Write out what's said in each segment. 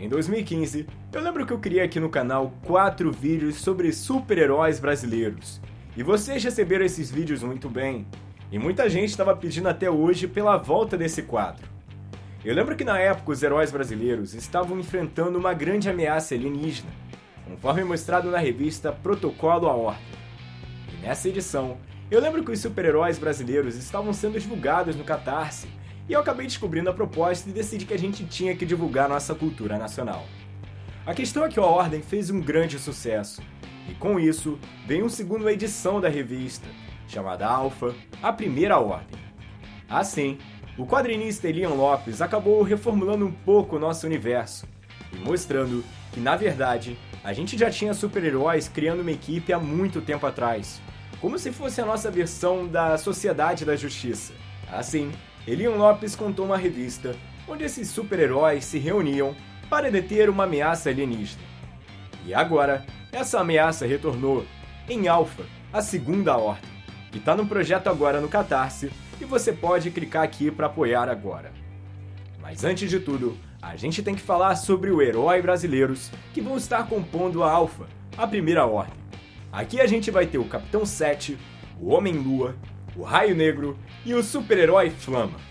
Em 2015, eu lembro que eu criei aqui no canal quatro vídeos sobre super-heróis brasileiros. E vocês receberam esses vídeos muito bem. E muita gente estava pedindo até hoje pela volta desse quadro. Eu lembro que na época os heróis brasileiros estavam enfrentando uma grande ameaça alienígena, conforme mostrado na revista Protocolo à Ordem. E nessa edição, eu lembro que os super-heróis brasileiros estavam sendo divulgados no Catarse, e eu acabei descobrindo a proposta e decidi que a gente tinha que divulgar nossa cultura nacional. A questão é que a Ordem fez um grande sucesso, e com isso veio uma segunda edição da revista, chamada Alpha, a Primeira Ordem. Assim, o quadrinista Elian Lopes acabou reformulando um pouco o nosso universo, e mostrando que, na verdade, a gente já tinha super-heróis criando uma equipe há muito tempo atrás, como se fosse a nossa versão da Sociedade da Justiça. Assim, Elian Lopes contou uma revista onde esses super-heróis se reuniam para deter uma ameaça alienígena. E agora, essa ameaça retornou em Alpha, a Segunda Ordem, que está no projeto agora no Catarse e você pode clicar aqui para apoiar agora. Mas antes de tudo, a gente tem que falar sobre o herói brasileiros que vão estar compondo a Alpha, a Primeira Ordem. Aqui a gente vai ter o Capitão 7, o Homem-Lua, o Raio Negro e o super-herói Flama.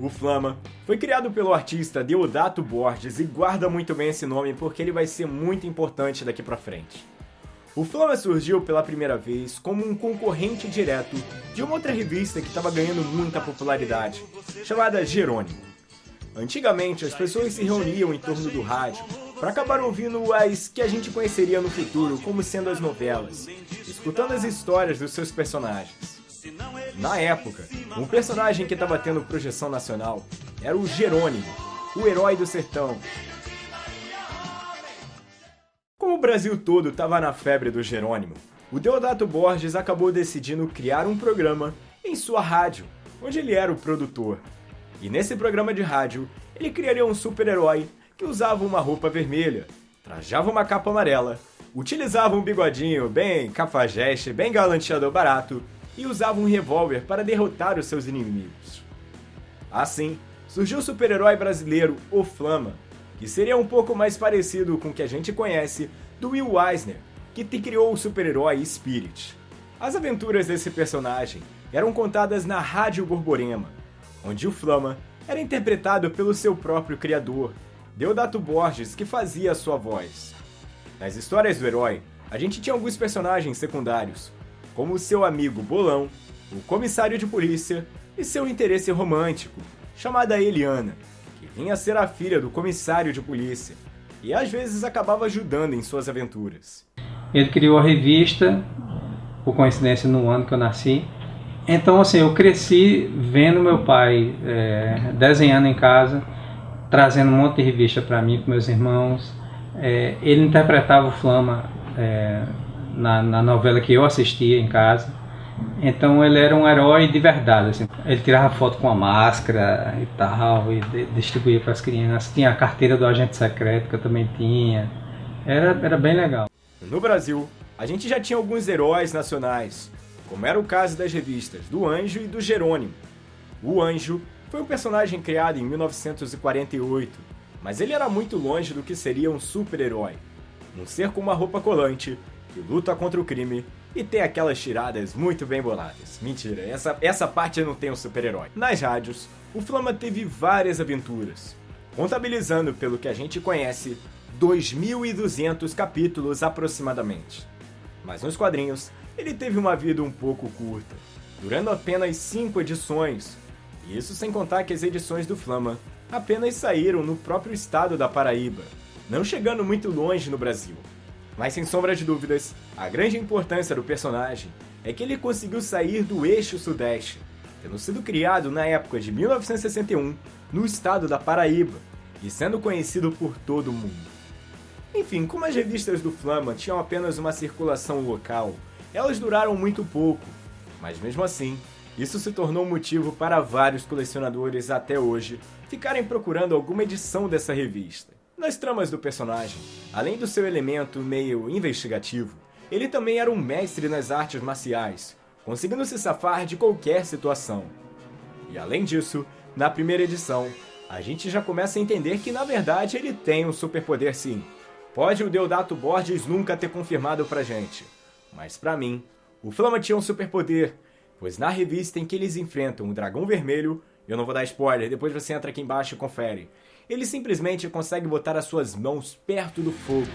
O Flama foi criado pelo artista Deodato Borges e guarda muito bem esse nome porque ele vai ser muito importante daqui pra frente. O Flama surgiu pela primeira vez como um concorrente direto de uma outra revista que estava ganhando muita popularidade, chamada Jerônimo. Antigamente, as pessoas se reuniam em torno do rádio para acabar ouvindo as que a gente conheceria no futuro como sendo as novelas, escutando as histórias dos seus personagens. Na época, um personagem que estava tendo projeção nacional era o Jerônimo, o herói do sertão. Como o Brasil todo estava na febre do Jerônimo, o Deodato Borges acabou decidindo criar um programa em sua rádio, onde ele era o produtor. E nesse programa de rádio, ele criaria um super-herói que usava uma roupa vermelha, trajava uma capa amarela, utilizava um bigodinho bem cafajeste, bem galanteador barato e usava um revólver para derrotar os seus inimigos. Assim, surgiu o super-herói brasileiro O Flama, que seria um pouco mais parecido com o que a gente conhece do Will Eisner, que te criou o super-herói Spirit. As aventuras desse personagem eram contadas na Rádio Borborema, onde o Flama era interpretado pelo seu próprio criador, Deodato Borges, que fazia a sua voz. Nas histórias do herói, a gente tinha alguns personagens secundários, como seu amigo Bolão, o comissário de polícia e seu interesse romântico, chamada Eliana, que vinha a ser a filha do comissário de polícia e às vezes acabava ajudando em suas aventuras. Ele criou a revista, por coincidência no ano que eu nasci. Então, assim, eu cresci vendo meu pai é, desenhando em casa, trazendo um monte de revista para mim, para meus irmãos. É, ele interpretava o Flama é, na, na novela que eu assistia em casa. Então ele era um herói de verdade. Assim. Ele tirava foto com a máscara e tal, e distribuía para as crianças. Tinha a carteira do agente secreto que eu também tinha. Era, era bem legal. No Brasil, a gente já tinha alguns heróis nacionais, como era o caso das revistas do Anjo e do Jerônimo. O Anjo foi um personagem criado em 1948, mas ele era muito longe do que seria um super-herói. Um ser com uma roupa colante, que luta contra o crime e tem aquelas tiradas muito bem boladas. Mentira, essa, essa parte não tem um super-herói. Nas rádios, o Flama teve várias aventuras, contabilizando pelo que a gente conhece 2.200 capítulos aproximadamente. Mas nos quadrinhos, ele teve uma vida um pouco curta, durando apenas 5 edições, isso sem contar que as edições do Flama apenas saíram no próprio estado da Paraíba, não chegando muito longe no Brasil. Mas sem sombra de dúvidas, a grande importância do personagem é que ele conseguiu sair do eixo sudeste, tendo sido criado na época de 1961 no estado da Paraíba e sendo conhecido por todo mundo. Enfim, como as revistas do Flama tinham apenas uma circulação local, elas duraram muito pouco, mas mesmo assim, isso se tornou motivo para vários colecionadores até hoje ficarem procurando alguma edição dessa revista. Nas tramas do personagem, além do seu elemento meio investigativo, ele também era um mestre nas artes marciais, conseguindo se safar de qualquer situação. E além disso, na primeira edição, a gente já começa a entender que na verdade ele tem um superpoder sim. Pode o Deodato Borges nunca ter confirmado pra gente, mas pra mim, o Flama tinha um superpoder, pois na revista em que eles enfrentam o Dragão Vermelho, eu não vou dar spoiler, depois você entra aqui embaixo e confere, ele simplesmente consegue botar as suas mãos perto do fogo,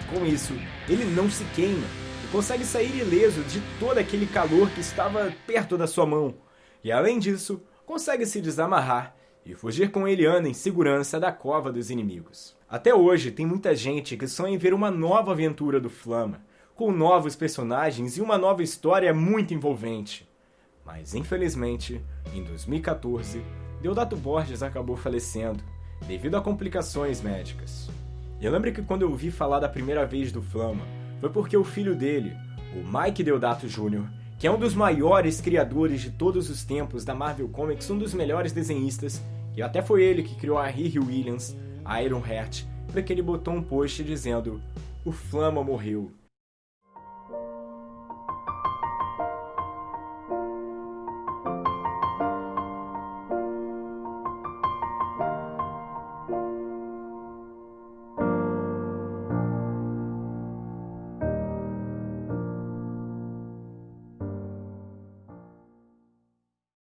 e com isso, ele não se queima, e consegue sair ileso de todo aquele calor que estava perto da sua mão, e além disso, consegue se desamarrar e fugir com Eliana em segurança da cova dos inimigos. Até hoje, tem muita gente que sonha em ver uma nova aventura do Flama, com novos personagens e uma nova história muito envolvente. Mas infelizmente, em 2014, Deodato Borges acabou falecendo, devido a complicações médicas. Eu lembro que quando eu ouvi falar da primeira vez do Flama, foi porque o filho dele, o Mike Deodato Jr., que é um dos maiores criadores de todos os tempos da Marvel Comics, um dos melhores desenhistas, e até foi ele que criou a Riri Williams, a Iron Heart, porque ele botou um post dizendo: O Flama morreu.